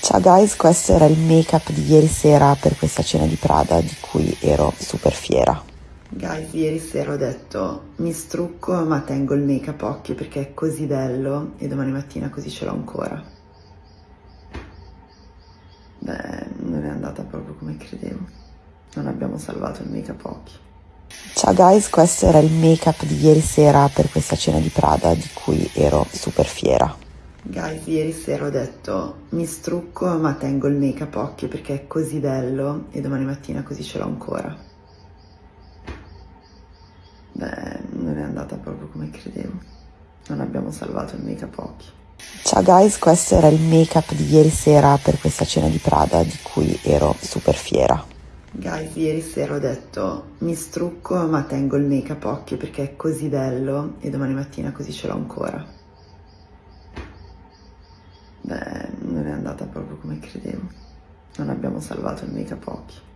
Ciao guys, questo era il make up di ieri sera per questa cena di Prada di cui ero super fiera. Guys, ieri sera ho detto mi strucco ma tengo il make up occhio perché è così bello e domani mattina così ce l'ho ancora. Beh, non è andata proprio come credevo. Non abbiamo salvato il make up occhio. Ciao guys, questo era il make up di ieri sera per questa cena di Prada di cui ero super fiera. Guys, ieri sera ho detto mi strucco ma tengo il make up occhio perché è così bello e domani mattina così ce l'ho ancora. Beh, non è andata proprio come credevo. Non abbiamo salvato il make up occhio. Ciao guys, questo era il make up di ieri sera per questa cena di Prada di cui ero super fiera. Guys, ieri sera ho detto mi strucco ma tengo il make up occhio perché è così bello e domani mattina così ce l'ho ancora. Beh, non è andata proprio come credevo. Non abbiamo salvato up occhio.